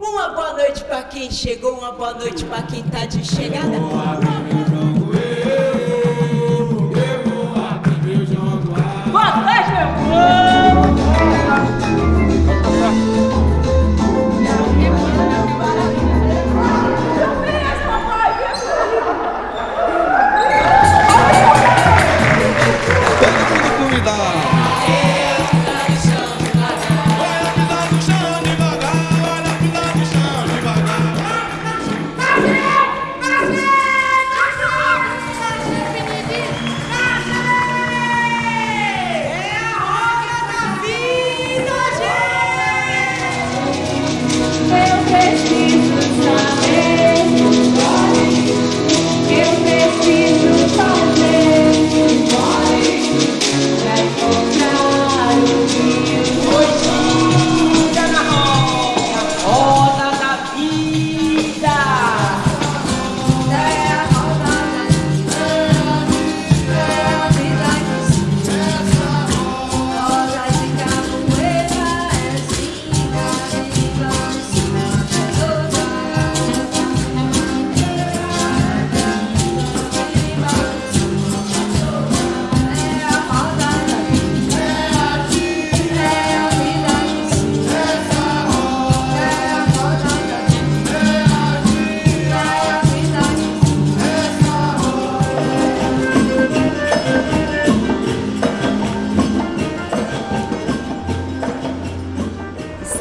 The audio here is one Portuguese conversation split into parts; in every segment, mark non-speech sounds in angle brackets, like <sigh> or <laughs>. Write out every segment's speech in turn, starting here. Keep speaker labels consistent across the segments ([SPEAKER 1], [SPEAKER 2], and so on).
[SPEAKER 1] Uma boa noite pra quem chegou, uma boa noite pra quem tá de chegada.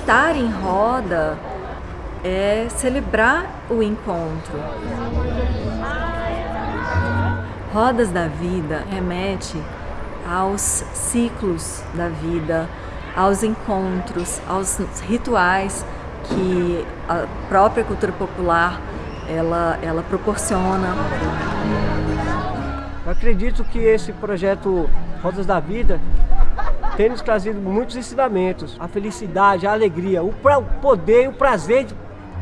[SPEAKER 2] Estar em roda é celebrar o encontro. Rodas da vida remete aos ciclos da vida, aos encontros, aos rituais que a própria cultura popular ela, ela proporciona.
[SPEAKER 3] Eu acredito que esse projeto Rodas da Vida tem nos trazido muitos ensinamentos. A felicidade, a alegria, o pra- o poder e o prazer de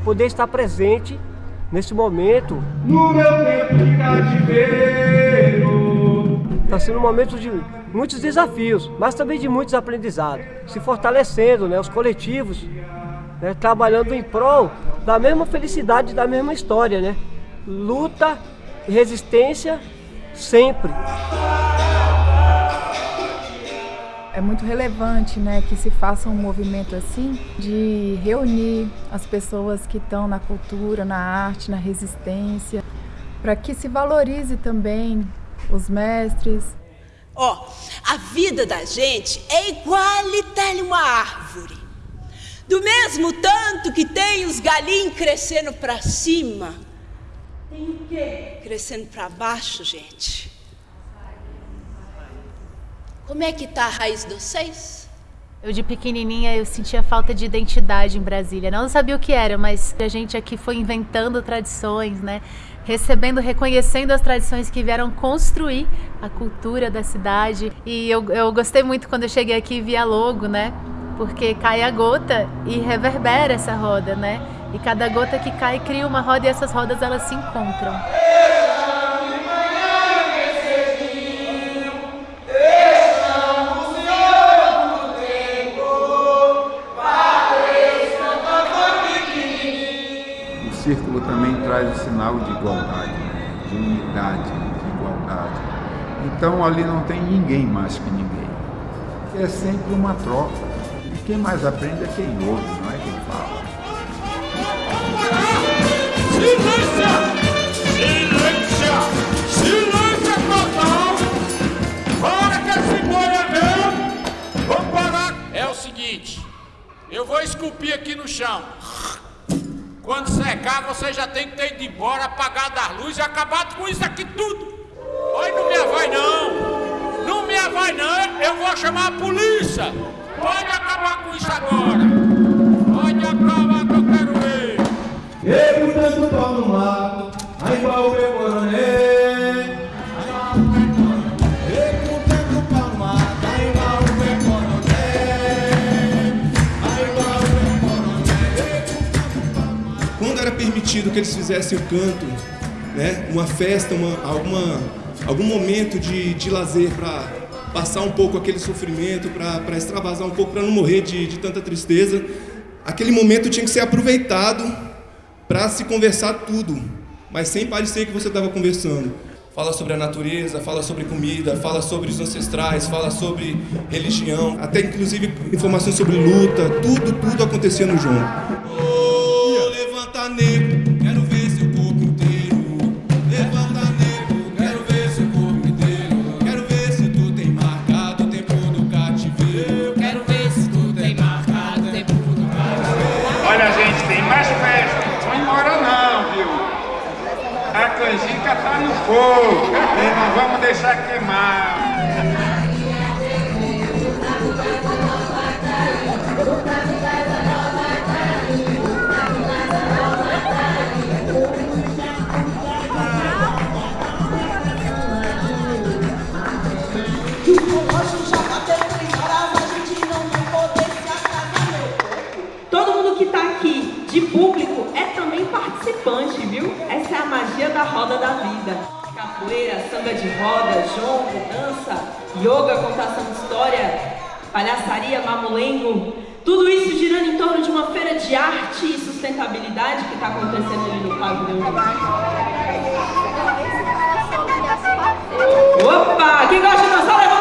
[SPEAKER 3] poder estar presente nesse momento.
[SPEAKER 4] No meu tempo de cativeiro.
[SPEAKER 3] Está sendo um momento de muitos desafios, mas também de muitos aprendizados. Se fortalecendo, né, os coletivos, né, trabalhando em prol da mesma felicidade, da mesma história. Né? Luta e resistência sempre.
[SPEAKER 5] É muito relevante né, que se faça um movimento assim de reunir as pessoas que estão na cultura, na arte, na resistência, para que se valorize também os mestres.
[SPEAKER 1] Ó, a vida da gente é igualitária uma árvore. Do mesmo tanto que tem os galinhos crescendo pra cima, tem o quê? Crescendo pra baixo, gente. Como é que tá a raiz de vocês?
[SPEAKER 6] Eu de pequenininha eu sentia falta de identidade em Brasília. Não sabia o que era, mas a gente aqui foi inventando tradições, né? Recebendo, reconhecendo as tradições que vieram construir a cultura da cidade. E eu, eu gostei muito quando eu cheguei aqui e vi a logo, né? Porque cai a gota e reverbera essa roda, né? E cada gota que cai cria uma roda e essas rodas elas se encontram.
[SPEAKER 7] Círculo também traz o sinal de igualdade, de unidade, de igualdade. Então ali não tem ninguém mais que ninguém. É sempre uma troca. E quem mais aprende é quem ouve, não é quem fala.
[SPEAKER 4] Silêncio! Silêncio total! Para que esse boi é! Vamos parar!
[SPEAKER 8] É o seguinte, eu vou esculpir aqui no chão. Quando secar, você já tem que ter ido embora, apagado as luzes e acabado com isso aqui tudo. Oi, não me avai não. Não me avai não, eu vou chamar a polícia. Pode acabar com isso agora. Pode acabar que eu quero ver.
[SPEAKER 4] Eu tanto pau no mato, aí igual o meu
[SPEAKER 9] que eles fizessem o canto, né, uma festa, uma, alguma, algum momento de, de lazer para passar um pouco aquele sofrimento, para extravasar um pouco, para não morrer de, de tanta tristeza, aquele momento tinha que ser aproveitado para se conversar tudo, mas sem parecer que você estava conversando. Fala sobre a natureza, fala sobre comida, fala sobre os ancestrais, fala sobre religião, até inclusive informações sobre luta, tudo, tudo acontecia no.
[SPEAKER 8] Vamos deixar queimar.
[SPEAKER 10] Todo mundo que tá aqui de público é também participante, viu? Essa é a magia da roda da vida. Capoeira, samba de roda, jongo, dança, yoga, contação de história, palhaçaria, mamulengo. Tudo isso girando em torno de uma feira de arte e sustentabilidade que está acontecendo ali no pavilhão. Opa! Quem gosta de dançar, levanta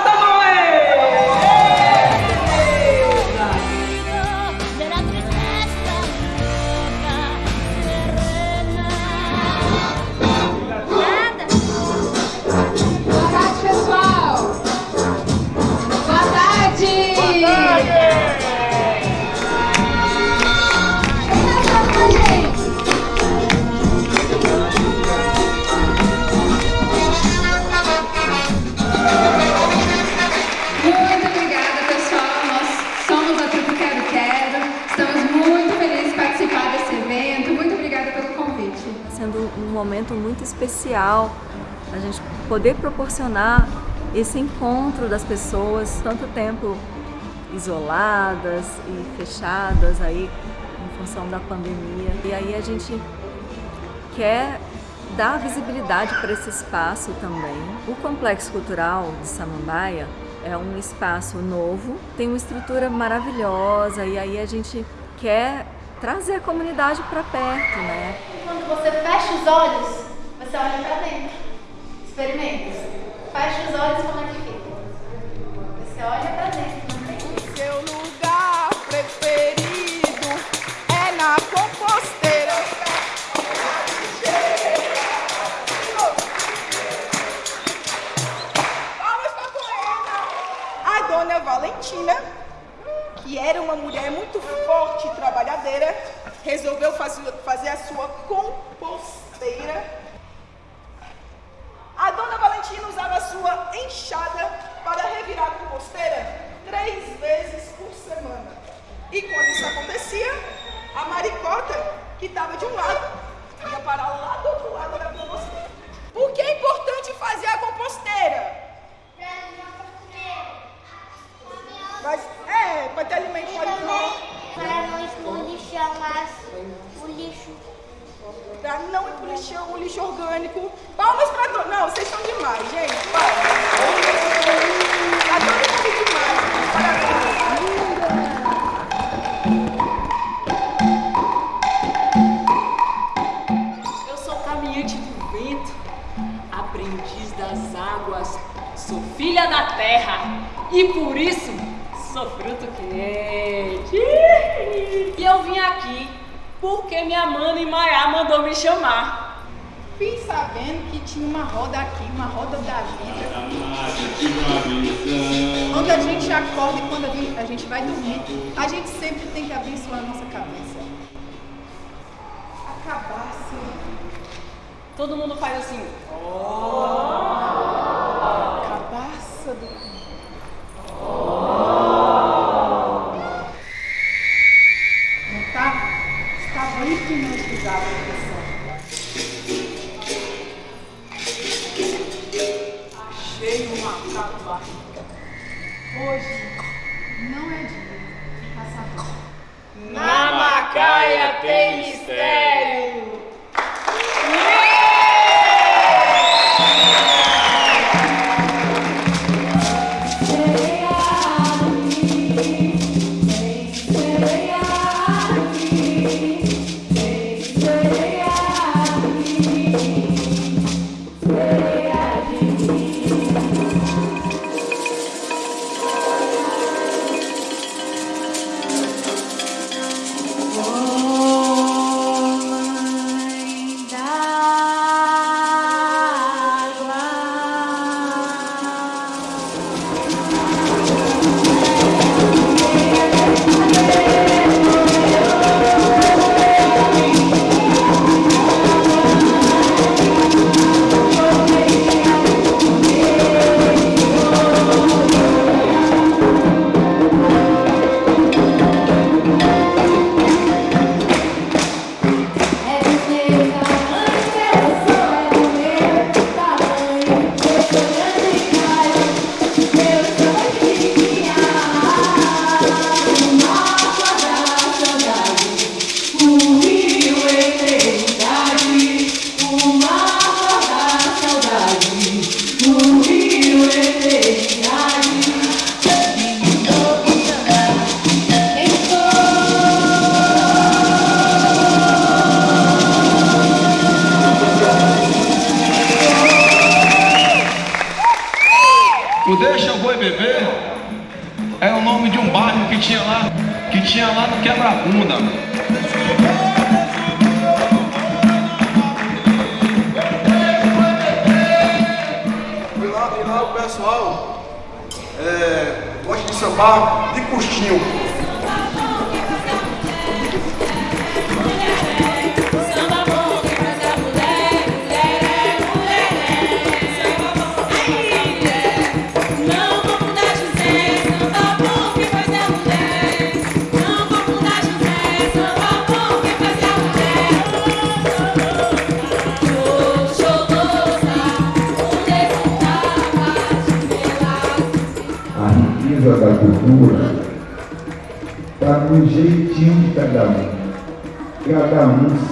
[SPEAKER 2] um momento muito especial a gente poder proporcionar esse encontro das pessoas tanto tempo isoladas e fechadas aí em função da pandemia. E aí a gente quer dar visibilidade para esse espaço também. O Complexo Cultural de Samambaia é um espaço novo, tem uma estrutura maravilhosa e aí a gente quer trazer a comunidade para perto, né?
[SPEAKER 6] Quando você fecha os olhos, você olha pra dentro. Experimenta. Fecha os olhos como é que fica. Você olha pra dentro,
[SPEAKER 11] Seu lugar preferido é na composteira. A dona Valentina, que era uma mulher muito forte e trabalhadeira, resolveu fazer, fazer a sua composteira. A dona Valentina usava a sua enxada para revirar a composteira três vezes por semana. E quando isso acontecia, a maricota, que estava de um lado, ia parar lá do outro lado da composteira. Por que é importante fazer a composteira? Mas, é, para ter alimento para.
[SPEAKER 12] Para não expor o lixão, mas o lixo.
[SPEAKER 11] Para não ir pro lixão, o lixo orgânico. Palmas para todos. Não, vocês são demais, gente. Palmas. Tá todo mundo demais. Parabéns.
[SPEAKER 10] Aprendiz das águas, sou filha da terra e por isso sou fruto quente. E eu vim aqui porque minha mana Maiá mandou me chamar.
[SPEAKER 11] Vim sabendo que tinha uma roda aqui, uma roda da vida. Quando a gente acorda e quando a gente, vai dormir, a gente sempre tem que abençoar a nossa cabeça. A cabaça.
[SPEAKER 10] Todo mundo faz assim.
[SPEAKER 11] Cabaça do. Hoje não é dia de caçador.
[SPEAKER 10] Na Macaia tem mistério.
[SPEAKER 13] Que tinha lá no quebra-bunda.
[SPEAKER 14] E lá, e lá o pessoal é, gosta de sambar de custinho.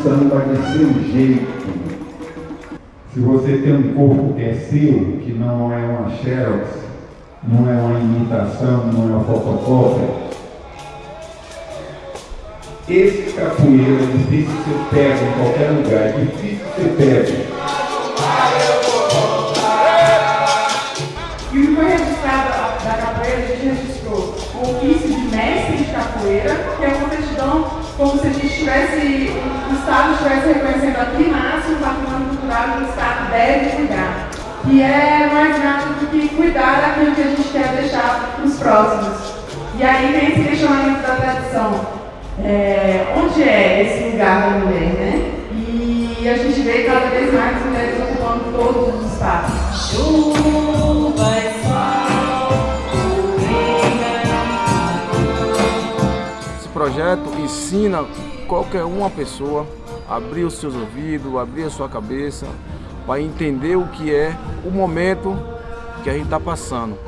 [SPEAKER 7] Samba de seu jeito. Se você tem um corpo que é seu, que não é uma xerox, não é uma imitação, não é uma fotocópia, esse capoeira é difícil você pega em qualquer lugar, é difícil você pega.
[SPEAKER 15] Tivesse, o Estado estivesse reconhecendo a primácia o patrimônio cultural que o Estado deve cuidar. Que é mais nada do que cuidar daquilo que a gente quer deixar para os próximos. E aí vem esse questionamento da tradição. É, onde é esse lugar da mulher, né? E a gente vê cada vez mais as mulheres ocupando todos os espaços. Chuva e
[SPEAKER 16] Esse projeto ensina qualquer uma pessoa abrir os seus ouvidos, abrir a sua cabeça, para entender o que é o momento que a gente está passando.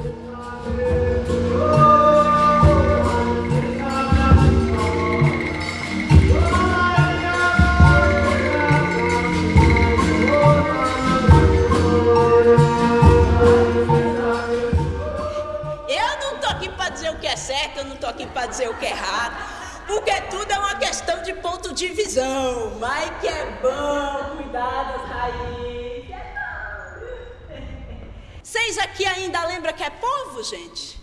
[SPEAKER 1] Eu não tô aqui para dizer o que é certo, eu não tô aqui para dizer o que é errado, porque tudo de ponto de visão. Mas que é bom cuidar das raízes. é bom. Vocês aqui ainda lembram que é povo, gente?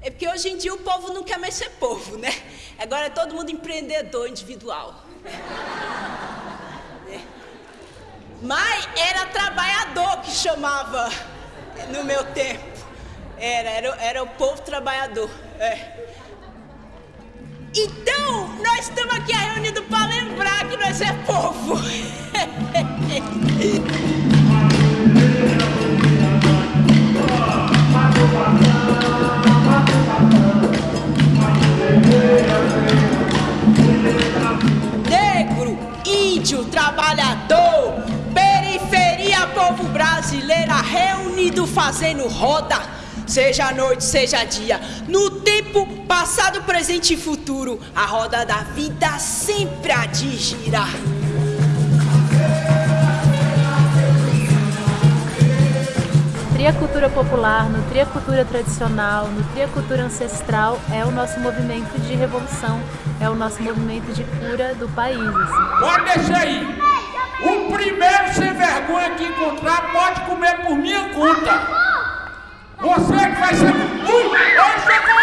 [SPEAKER 1] É porque hoje em dia o povo não quer mais ser povo, né? Agora é todo mundo empreendedor individual. Né? Mas era trabalhador que chamava no meu tempo. Era, era, era o povo trabalhador. é. Então, nós estamos aqui reunidos para lembrar que nós é povo. <laughs> Negro, índio, trabalhador, periferia, povo brasileira reunido fazendo roda. Seja noite, seja dia, no tempo passado, presente e futuro, a roda da vida sempre há de girar.
[SPEAKER 6] Nutrir a cultura popular, nutrir a cultura tradicional, nutrir a cultura ancestral é o nosso movimento de revolução, é o nosso movimento de cura do país. assim.
[SPEAKER 8] Pode deixar aí. O primeiro sem vergonha que encontrar pode comer por minha conta. Você que vai ser. Ui, hoje chegou